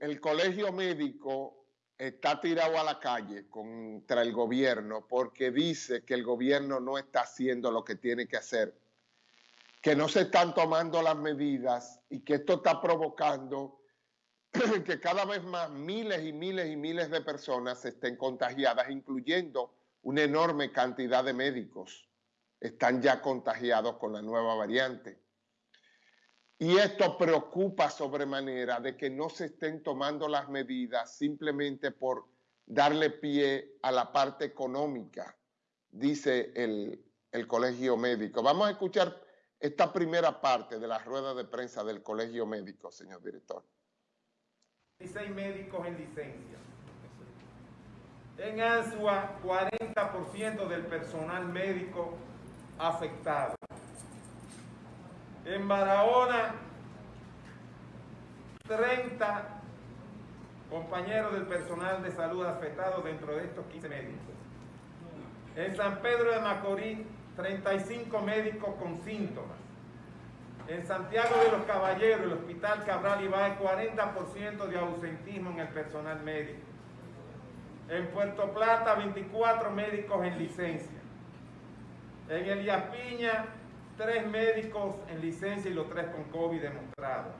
el colegio médico está tirado a la calle contra el gobierno porque dice que el gobierno no está haciendo lo que tiene que hacer, que no se están tomando las medidas y que esto está provocando que cada vez más miles y miles y miles de personas estén contagiadas, incluyendo una enorme cantidad de médicos están ya contagiados con la nueva variante. Y esto preocupa sobremanera de que no se estén tomando las medidas simplemente por darle pie a la parte económica, dice el, el Colegio Médico. Vamos a escuchar esta primera parte de la rueda de prensa del Colegio Médico, señor director. 16 médicos en licencia. En Ansua, 40% del personal médico afectado. En Barahona, 30 compañeros del personal de salud afectados dentro de estos 15 médicos. En San Pedro de Macorís, 35 médicos con síntomas. En Santiago de los Caballeros, el Hospital Cabral Ibae, 40% de ausentismo en el personal médico. En Puerto Plata, 24 médicos en licencia. En Elías Piña, tres médicos en licencia y los tres con COVID demostrado.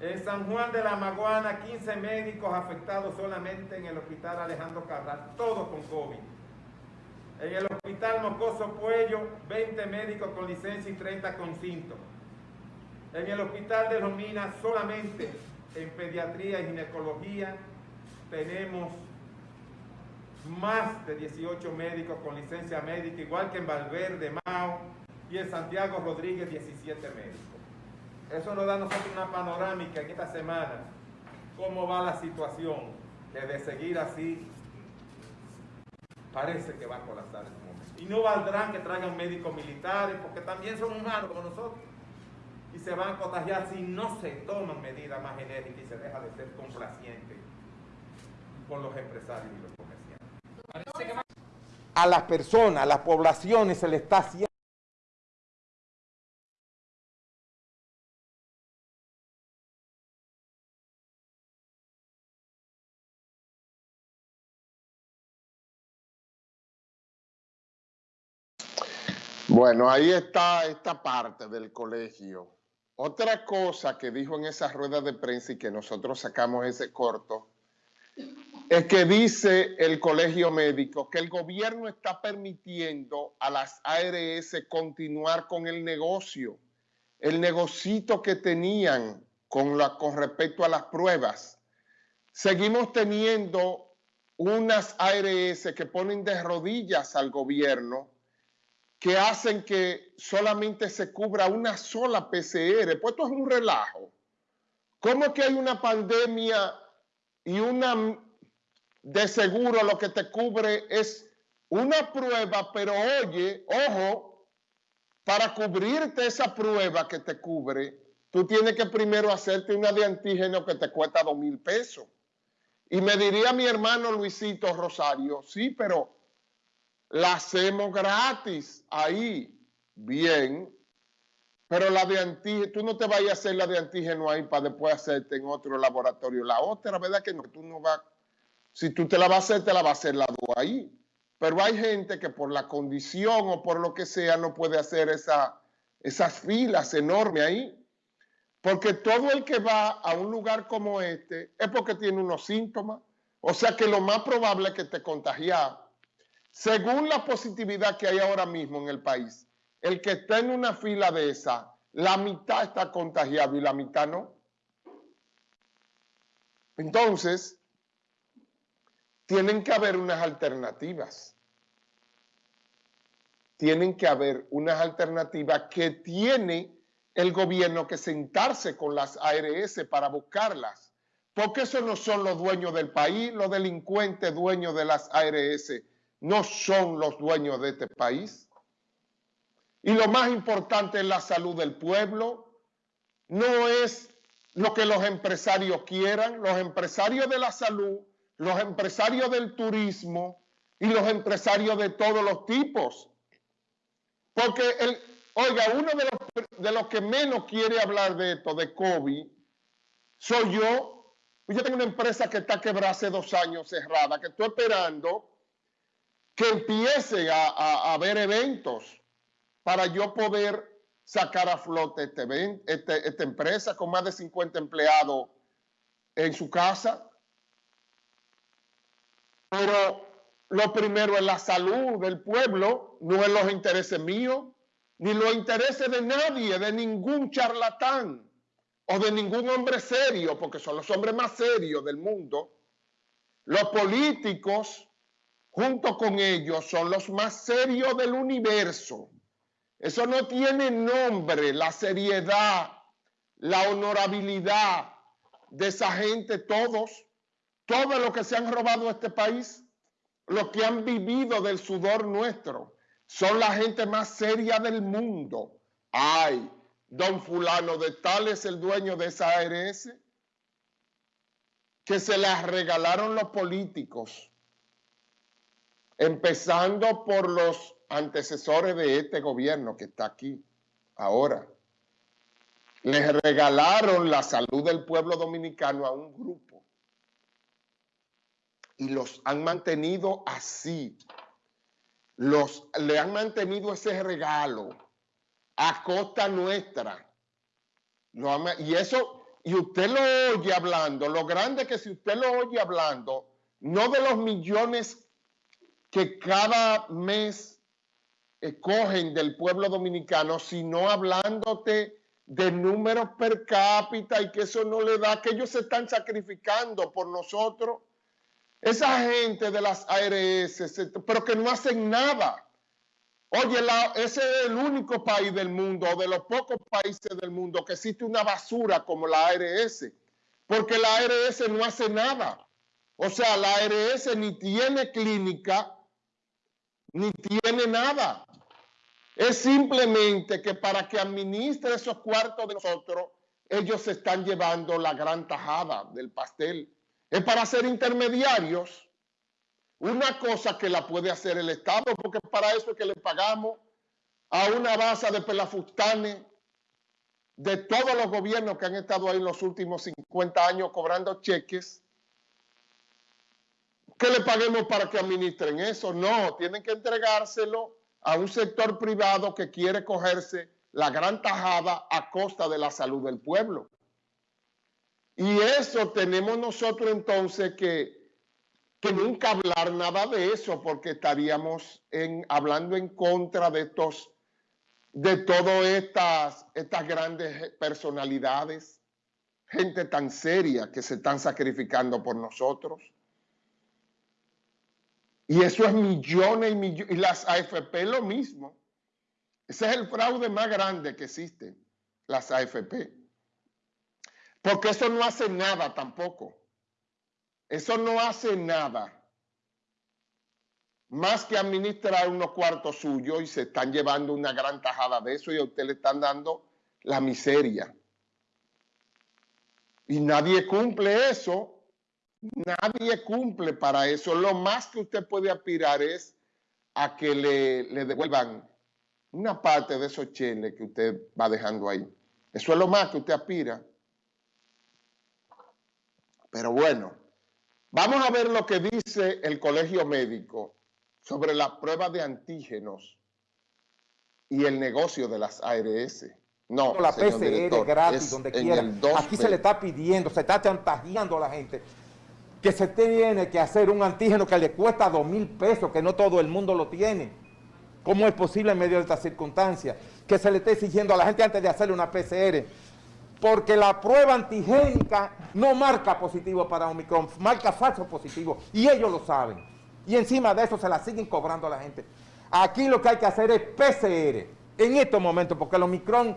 En San Juan de la Maguana, 15 médicos afectados solamente en el Hospital Alejandro Cabral, todos con COVID. En el Hospital Mocoso Puello, 20 médicos con licencia y 30 con síntomas. En el Hospital de Los Minas, solamente en pediatría y ginecología, tenemos más de 18 médicos con licencia médica, igual que en Valverde, Mao, y en Santiago Rodríguez 17 médicos. Eso nos da a nosotros una panorámica en esta semana, cómo va la situación, que de seguir así parece que va a colapsar en momento. Y no valdrán que traigan médicos militares, porque también son humanos como nosotros. Y se van a contagiar si no se toman medidas más enérgicas y se deja de ser complaciente con los empresarios y los comerciantes. A las personas, a las poblaciones se le está haciendo Bueno, ahí está esta parte del colegio. Otra cosa que dijo en esa rueda de prensa y que nosotros sacamos ese corto, es que dice el colegio médico que el gobierno está permitiendo a las ARS continuar con el negocio, el negocito que tenían con, con respecto a las pruebas. Seguimos teniendo unas ARS que ponen de rodillas al gobierno que hacen que solamente se cubra una sola PCR. Pues esto es un relajo. ¿Cómo que hay una pandemia y una de seguro lo que te cubre es una prueba, pero oye, ojo, para cubrirte esa prueba que te cubre, tú tienes que primero hacerte una de antígeno que te cuesta dos mil pesos. Y me diría mi hermano Luisito Rosario, sí, pero la hacemos gratis ahí, bien, pero la de antígeno, tú no te vayas a hacer la de antígeno ahí para después hacerte en otro laboratorio. La otra, ¿verdad que no? Tú no vas, si tú te la vas a hacer, te la va a hacer la ahí. Pero hay gente que por la condición o por lo que sea no puede hacer esa, esas filas enormes ahí. Porque todo el que va a un lugar como este es porque tiene unos síntomas. O sea que lo más probable es que te contagias según la positividad que hay ahora mismo en el país, el que está en una fila de esa, la mitad está contagiado y la mitad no. Entonces, tienen que haber unas alternativas. Tienen que haber unas alternativas que tiene el gobierno que sentarse con las ARS para buscarlas. Porque esos no son los dueños del país, los delincuentes dueños de las ARS no son los dueños de este país. Y lo más importante es la salud del pueblo. No es lo que los empresarios quieran. Los empresarios de la salud, los empresarios del turismo y los empresarios de todos los tipos. Porque, el, oiga, uno de los, de los que menos quiere hablar de esto, de COVID, soy yo, Yo tengo una empresa que está quebrada hace dos años, cerrada, que estoy esperando que empiece a, haber eventos para yo poder sacar a flote este, este, esta empresa con más de 50 empleados en su casa. Pero lo primero es la salud del pueblo, no es los intereses míos, ni los intereses de nadie, de ningún charlatán o de ningún hombre serio, porque son los hombres más serios del mundo. Los políticos, junto con ellos, son los más serios del universo. Eso no tiene nombre, la seriedad, la honorabilidad de esa gente, todos, todos los que se han robado este país, los que han vivido del sudor nuestro, son la gente más seria del mundo. Ay, don fulano de tal es el dueño de esa ARS, que se las regalaron los políticos, empezando por los antecesores de este gobierno que está aquí ahora. Les regalaron la salud del pueblo dominicano a un grupo y los han mantenido así. Los, le han mantenido ese regalo a costa nuestra. y eso, y usted lo oye hablando, lo grande que si usted lo oye hablando, no de los millones que cada mes cogen del pueblo dominicano, sino hablándote de números per cápita y que eso no le da, que ellos se están sacrificando por nosotros. Esa gente de las ARS, pero que no hacen nada. Oye, ese es el único país del mundo, o de los pocos países del mundo, que existe una basura como la ARS, porque la ARS no hace nada. O sea, la ARS ni tiene clínica, ni tiene nada. Es simplemente que para que administre esos cuartos de nosotros, ellos se están llevando la gran tajada del pastel. Es para ser intermediarios. Una cosa que la puede hacer el Estado, porque para eso es que le pagamos a una base de pelafustanes de todos los gobiernos que han estado ahí en los últimos 50 años cobrando cheques. Que le paguemos para que administren eso. No, tienen que entregárselo a un sector privado que quiere cogerse la gran tajada a costa de la salud del pueblo. Y eso tenemos nosotros entonces que, que nunca hablar nada de eso porque estaríamos hablando en contra de estos de todas estas, estas grandes personalidades, gente tan seria que se están sacrificando por nosotros. Y eso es millones y millones. Y las AFP lo mismo. Ese es el fraude más grande que existe, las AFP. Porque eso no hace nada tampoco. Eso no hace nada. Más que administrar unos cuartos suyos y se están llevando una gran tajada de eso y a usted le están dando la miseria. Y nadie cumple eso Nadie cumple para eso. Lo más que usted puede aspirar es a que le, devuelvan una parte de esos cheles que usted va dejando ahí. Eso es lo más que usted aspira. Pero bueno, vamos a ver lo que dice el colegio médico sobre las pruebas de antígenos y el negocio de las ARS. No, la PCR gratis, donde quiera. Aquí se le está pidiendo, se está chantajeando a la gente que se tiene que hacer un antígeno que le cuesta dos mil pesos, que no todo el mundo lo tiene. ¿Cómo es posible en medio de estas circunstancias? Que se le esté exigiendo a la gente antes de hacerle una PCR. Porque la prueba antigénica no marca positivo para Omicron, marca falso positivo. Y ellos lo saben. Y encima de eso se la siguen cobrando a la gente. Aquí lo que hay que hacer es PCR en estos momentos, porque el Omicron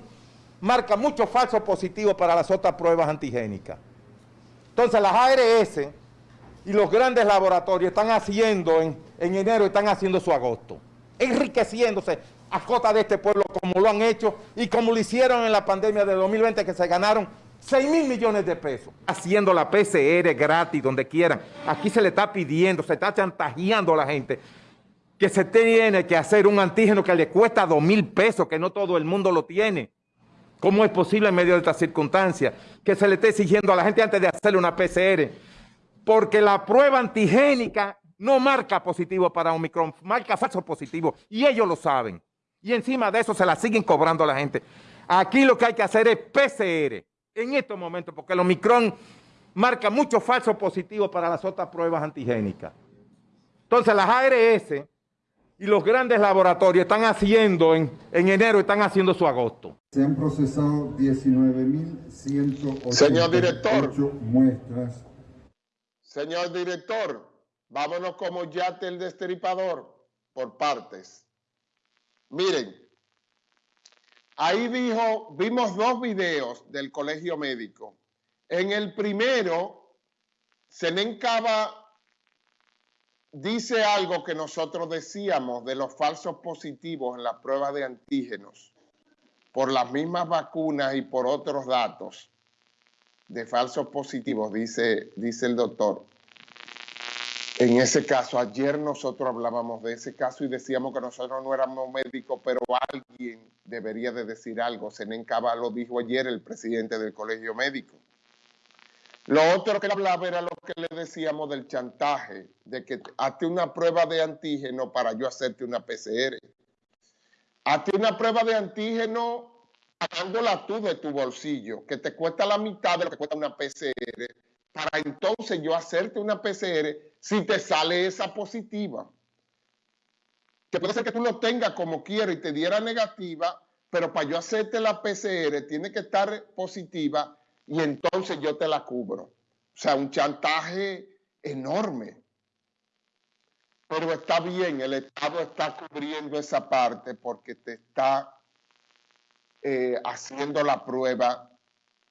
marca mucho falso positivo para las otras pruebas antigénicas. Entonces las ARS y los grandes laboratorios están haciendo en, enero, están haciendo su agosto, enriqueciéndose a costa de este pueblo como lo han hecho y como lo hicieron en la pandemia de 2020 que se ganaron 6 mil millones de pesos. Haciendo la PCR gratis donde quieran. Aquí se le está pidiendo, se está chantajeando a la gente que se tiene que hacer un antígeno que le cuesta 2 mil pesos, que no todo el mundo lo tiene. ¿Cómo es posible en medio de estas circunstancias que se le esté exigiendo a la gente antes de hacerle una PCR? Porque la prueba antigénica no marca positivo para Omicron, marca falso positivo y ellos lo saben. Y encima de eso se la siguen cobrando a la gente. Aquí lo que hay que hacer es PCR en estos momentos porque el Omicron marca mucho falso positivo para las otras pruebas antigénicas. Entonces las ARS y los grandes laboratorios están haciendo en, enero, están haciendo su agosto. Se han procesado 19.188 Señor director. muestras. Señor director, vámonos como yate el destripador por partes. Miren, ahí dijo, vimos dos videos del colegio médico. En el primero, se le encaba dice algo que nosotros decíamos de los falsos positivos en las pruebas de antígenos por las mismas vacunas y por otros datos de falsos positivos, dice, dice el doctor. En ese caso, ayer nosotros hablábamos de ese caso y decíamos que nosotros no éramos médicos, pero alguien debería de decir algo. Senen Cava lo dijo ayer el presidente del colegio médico. Lo otro que hablaba era lo que le decíamos del chantaje, de que hazte una prueba de antígeno para yo hacerte una PCR. Hazte una prueba de antígeno pagándola tú de tu bolsillo, que te cuesta la mitad de lo que cuesta una PCR, para entonces yo hacerte una PCR si te sale esa positiva. Que puede ser que tú lo tengas como quieras y te diera negativa, pero para yo hacerte la PCR tiene que estar positiva y entonces yo te la cubro. O sea, un chantaje enorme. Pero está bien, el Estado está cubriendo esa parte porque te está eh, haciendo la prueba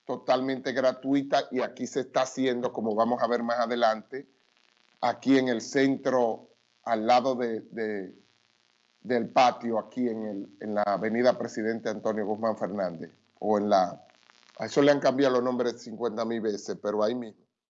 totalmente gratuita y aquí se está haciendo, como vamos a ver más adelante, aquí en el centro, al lado de, del patio, aquí en, el, en la avenida Presidente Antonio Guzmán Fernández, o en la a eso le han cambiado los nombres 50 mil veces, pero ahí mismo.